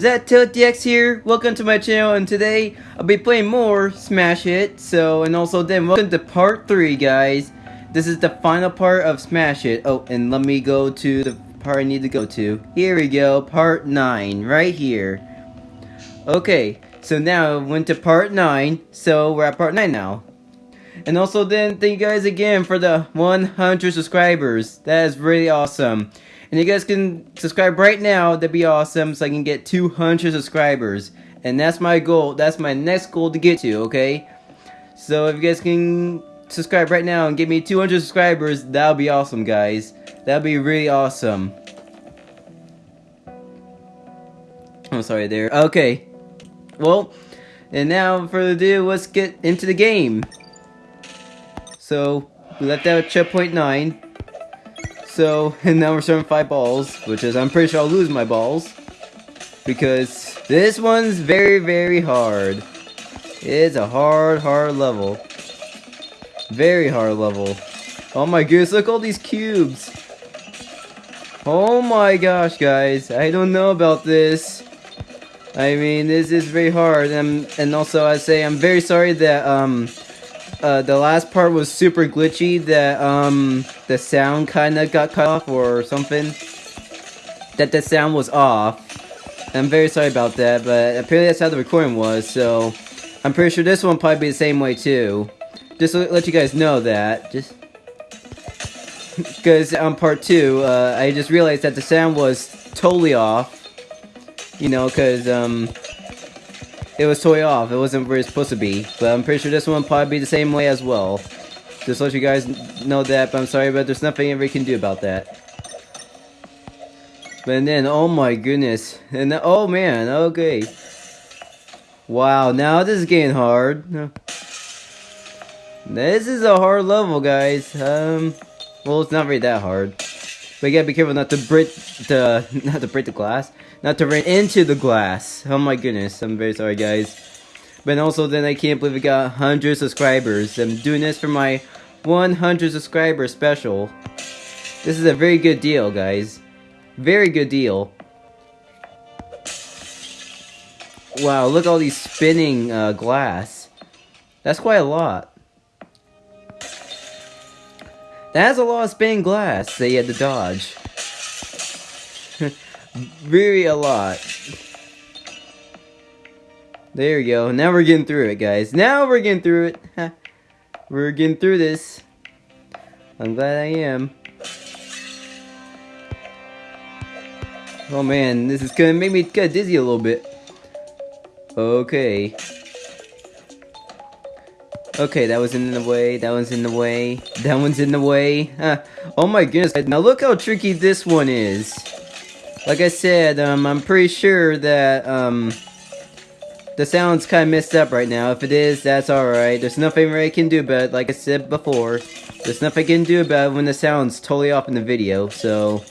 ZTiltDX here, welcome to my channel, and today I'll be playing more Smash Hit, so, and also then welcome to part 3, guys. This is the final part of Smash Hit. Oh, and let me go to the part I need to go to. Here we go, part 9, right here. Okay, so now I went to part 9, so we're at part 9 now. And also then, thank you guys again for the 100 subscribers. That is really awesome. And you guys can subscribe right now, that'd be awesome, so I can get 200 subscribers. And that's my goal, that's my next goal to get to, okay? So if you guys can subscribe right now and get me 200 subscribers, that'll be awesome, guys. That'll be really awesome. I'm sorry there. Okay. Well, and now further ado, let's get into the game. So, we left out checkpoint 9. So, and now we're starting five balls, which is, I'm pretty sure I'll lose my balls. Because this one's very, very hard. It's a hard, hard level. Very hard level. Oh my goodness, look all these cubes. Oh my gosh, guys. I don't know about this. I mean, this is very hard. And, and also, I say I'm very sorry that, um, uh, the last part was super glitchy, that, um, the sound kinda got cut off or something. That the sound was off. I'm very sorry about that, but apparently that's how the recording was, so... I'm pretty sure this one probably be the same way too. Just to let you guys know that, just... Because on part 2, uh, I just realized that the sound was totally off. You know, because, um it was totally off. It wasn't where it's supposed to be. But I'm pretty sure this one probably be the same way as well. Just let you guys know that, but I'm sorry, but there's nothing we can do about that. But then, oh my goodness. And oh man, okay. Wow, now this is getting hard. This is a hard level, guys. Um, well, it's not really that hard. But you gotta be careful not to break the, not to break the glass. Not to run into the glass. Oh my goodness, I'm very sorry, guys. But also, then I can't believe we got 100 subscribers. I'm doing this for my 100 subscriber special. This is a very good deal, guys. Very good deal. Wow, look all these spinning uh, glass. That's quite a lot. That's a lot of spinning glass that you had to dodge. Very a lot. There we go. Now we're getting through it, guys. Now we're getting through it. we're getting through this. I'm glad I am. Oh man, this is gonna make me of dizzy a little bit. Okay. Okay, that was in the way, that one's in the way, that one's in the way. Huh. Oh my goodness, now look how tricky this one is. Like I said, um, I'm pretty sure that, um, the sound's kind of messed up right now. If it is, that's alright. There's nothing I can do about it, like I said before. There's nothing I can do about it when the sound's totally off in the video, so...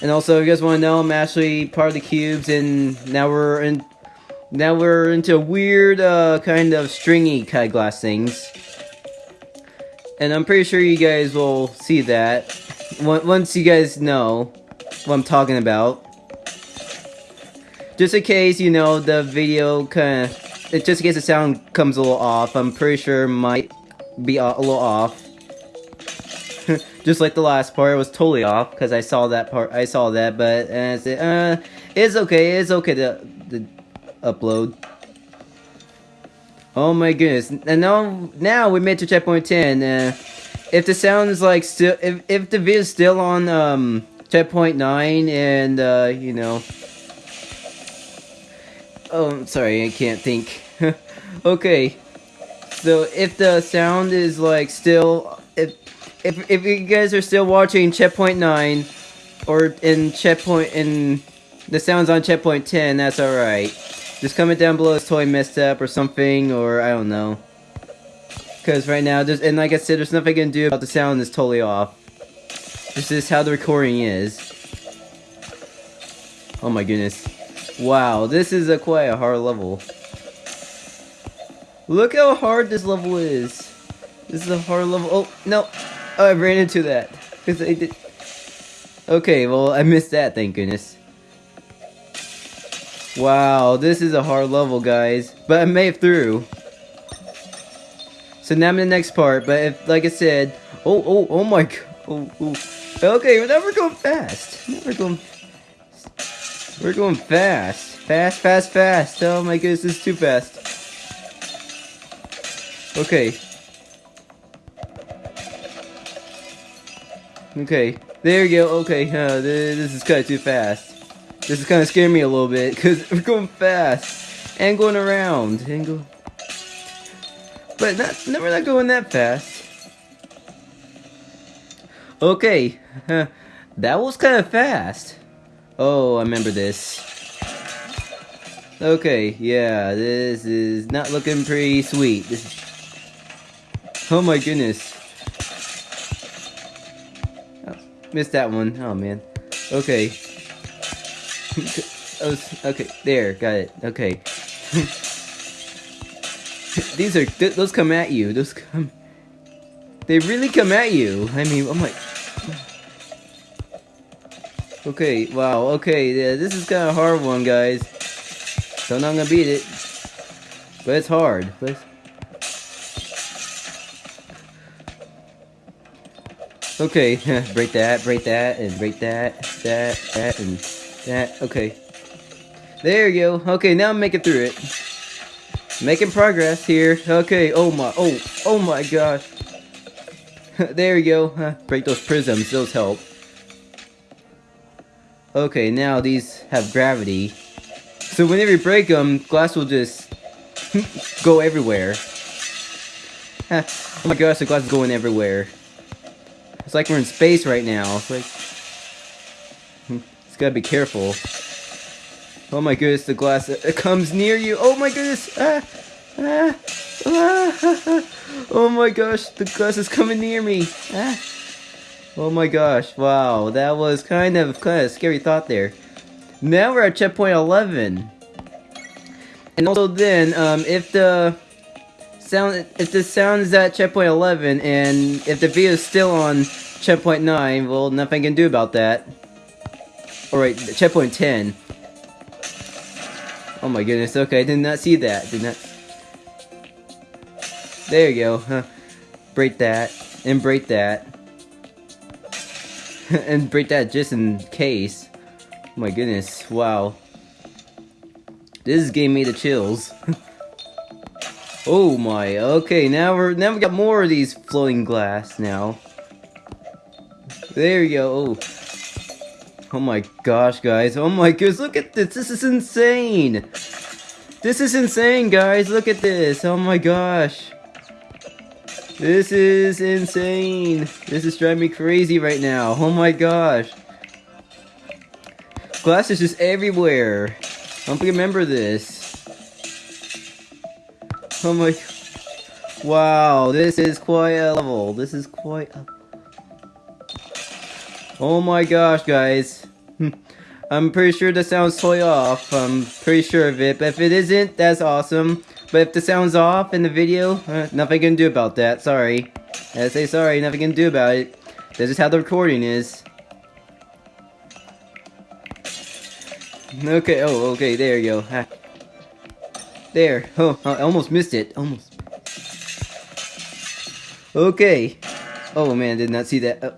And also, if you guys want to know, I'm actually part of the cubes, and now we're in... Now we're into weird, uh, kind of stringy kind of glass things. And I'm pretty sure you guys will see that. Once you guys know what I'm talking about. Just in case, you know, the video kind of... Just in case the sound comes a little off, I'm pretty sure might be a little off. Just like the last part, it was totally off, because I saw that part, I saw that, but, I said, uh, it's okay, it's okay to, to upload. Oh my goodness, and now, now we made to checkpoint 10, uh, if the sound is like still, if, if the video is still on, um, checkpoint 9, and, uh, you know, oh, I'm sorry, I can't think, okay, so if the sound is like still, if, if, if you guys are still watching checkpoint 9, or in checkpoint, in, the sound's on checkpoint 10, that's alright. Just comment down below it's totally messed up or something, or I don't know. Because right now, there's, and like I said, there's nothing I can do about the sound that's totally off. This is how the recording is. Oh my goodness. Wow, this is a quite a hard level. Look how hard this level is. This is a hard level. Oh, no. Oh, I ran into that. Because I did. Okay, well, I missed that, thank goodness. Wow, this is a hard level, guys. But I made it through. So now I'm in the next part, but if, like I said, oh, oh, oh my god, oh, oh. Okay, now we're going fast. Now we're going, we're going fast. Fast, fast, fast. Oh my goodness, this is too fast. Okay. Okay, there you go. Okay, uh, this is kind of too fast. This is kind of scaring me a little bit because we're going fast and going around and go. But not, no, we're not going that fast. Okay, that was kind of fast. Oh, I remember this. Okay, yeah, this is not looking pretty sweet. This is... Oh my goodness. Oh, missed that one. Oh man. Okay. Oh, okay, there, got it. Okay. These are th those come at you. Those come. They really come at you. I mean, oh I'm like. Okay, wow, okay, yeah, this is kind of hard one, guys. Know I'm gonna beat it. But it's hard. But it's... Okay, break that, break that, and break that, that, that, and that. Okay. There you go. Okay, now I'm making through it. Making progress here. Okay, oh my, oh, oh my gosh. there you go. Break those prisms, those help. Okay, now these have gravity. So whenever you break them, glass will just go everywhere. oh my gosh, the glass is going everywhere. It's like we're in space right now. It's like... It's gotta be careful. Oh my goodness, the glass it comes near you. Oh my goodness. Ah, ah, oh my gosh, the glass is coming near me. Ah. Oh my gosh, wow, that was kind of kind of scary thought there. Now we're at checkpoint 11. And also then, um, if the sound, if the sound is at checkpoint 11, and if the video is still on checkpoint 9, well, nothing can do about that. Alright, checkpoint 10. Oh my goodness, okay, I did not see that. Did not. There you go. Break that. And break that. and break that just in case. Oh my goodness, wow. This gave me the chills. oh my, okay, now we're now we got more of these floating glass now. There you go. Oh. Oh my gosh, guys. Oh my goodness, look at this. This is insane. This is insane, guys. Look at this. Oh my gosh. This is insane. This is driving me crazy right now. Oh my gosh. Glass is just everywhere. I don't remember this. Oh my... Wow, this is quite a level. This is quite a... Oh my gosh, guys. I'm pretty sure the sound's totally off. I'm pretty sure of it. But if it isn't, that's awesome. But if the sound's off in the video, uh, nothing can do about that. Sorry. I say sorry, nothing can do about it. That's just how the recording is. Okay, oh, okay, there you go. There. Oh, I almost missed it. Almost. Okay. Oh man, did not see that. Oh.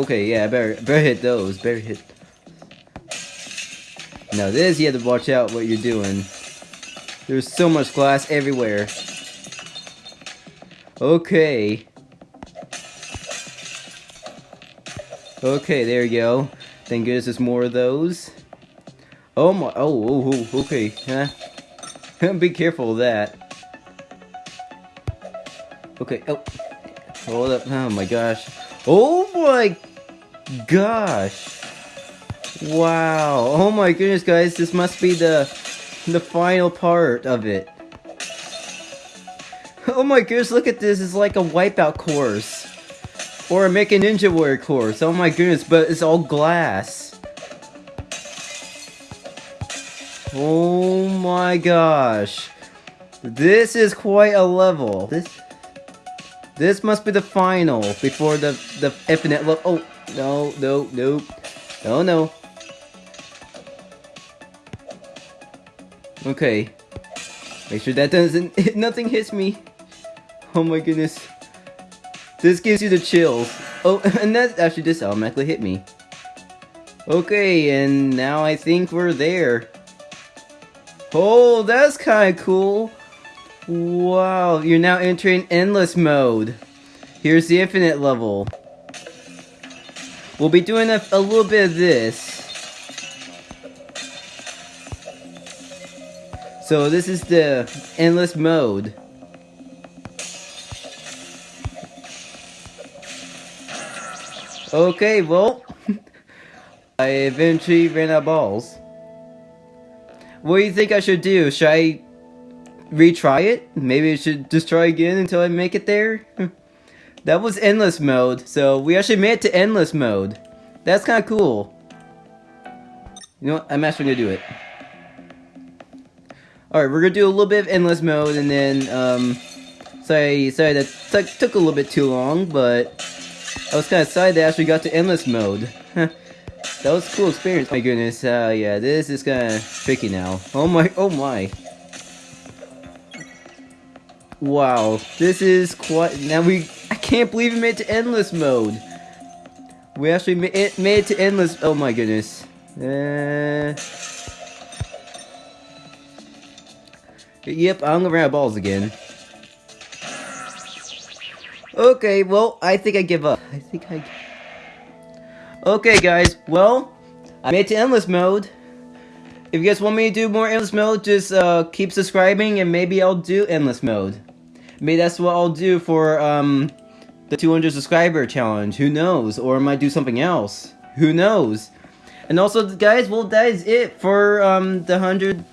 Okay, yeah, better better hit those. Better hit. Now this, you have to watch out what you're doing. There's so much glass everywhere. Okay. Okay, there you go. Thank goodness there's more of those. Oh my, oh, oh, oh okay. Huh? Be careful of that. Okay, oh. Hold up, oh my gosh. Oh my gosh. Wow. Oh my goodness, guys. This must be the the final part of it. Oh my goodness, look at this. It's like a wipeout course. Or a Make a Ninja Warrior course. Oh my goodness, but it's all glass. Oh my gosh. This is quite a level. This this must be the final before the the infinite look. Oh no no no no no. Okay. Make sure that doesn't nothing hits me. Oh my goodness. This gives you the chills. Oh, and that actually just automatically hit me. Okay, and now I think we're there. Oh, that's kind of cool. Wow, you're now entering endless mode. Here's the infinite level. We'll be doing a, a little bit of this. So this is the endless mode. Okay, well, I eventually ran out of balls. What do you think I should do? Should I retry it? Maybe I should just try again until I make it there? that was endless mode, so we actually made it to endless mode. That's kind of cool. You know what? I'm actually gonna do it. Alright, we're gonna do a little bit of endless mode and then, um, sorry, sorry that took a little bit too long, but I was kind of excited that I actually got to endless mode. that was a cool experience. My goodness, uh, yeah, this is kind of tricky now. Oh my, oh my. Wow, this is quite, now we, I can't believe we made it to endless mode. We actually made it, made it to endless, oh my goodness. Uh, yep, I'm gonna of balls again. Okay, well, I think I give up. I think I... Okay, guys, well, I made it to Endless Mode. If you guys want me to do more Endless Mode, just uh, keep subscribing and maybe I'll do Endless Mode. Maybe that's what I'll do for um, the 200 subscriber challenge. Who knows? Or I might do something else. Who knows? And also, guys, well, that is it for um, the 100...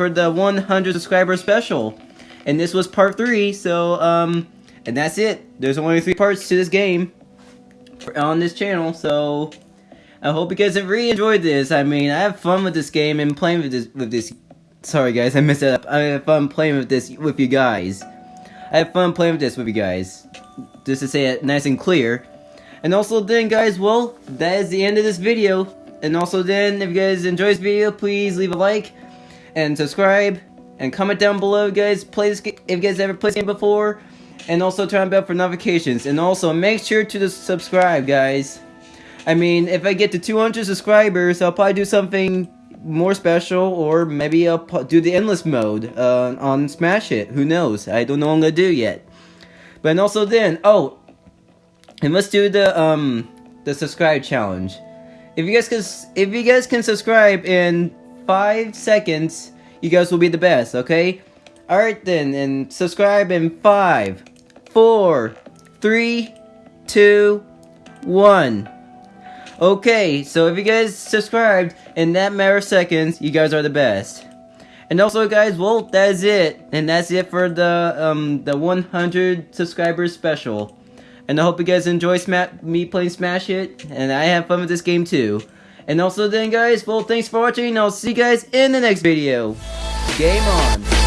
For the 100 subscriber special. And this was part 3, so, um... And that's it. There's only three parts to this game on this channel, so I hope you guys have really enjoyed this. I mean, I have fun with this game and playing with this with this. Sorry guys, I messed up. I have fun playing with this with you guys. I have fun playing with this with you guys. Just to say it nice and clear. And also then guys, well, that is the end of this video. And also then, if you guys enjoy this video, please leave a like and subscribe and comment down below, guys. Play this if you guys ever played this game before and also turn on bell for notifications. And also, make sure to subscribe, guys. I mean, if I get to 200 subscribers, I'll probably do something more special, or maybe I'll do the endless mode uh, on Smash Hit. Who knows? I don't know what I'm gonna do yet. But also then, oh, and let's do the um the subscribe challenge. If you guys can, if you guys can subscribe in five seconds, you guys will be the best. Okay. Alright then, and subscribe in five, four, three, two, one. Okay, so if you guys subscribed in that matter of seconds, you guys are the best. And also, guys, well, that is it. And that's it for the um the 100 subscribers special. And I hope you guys enjoy me playing Smash Hit, and I have fun with this game too. And also then, guys, well, thanks for watching, I'll see you guys in the next video. Game on!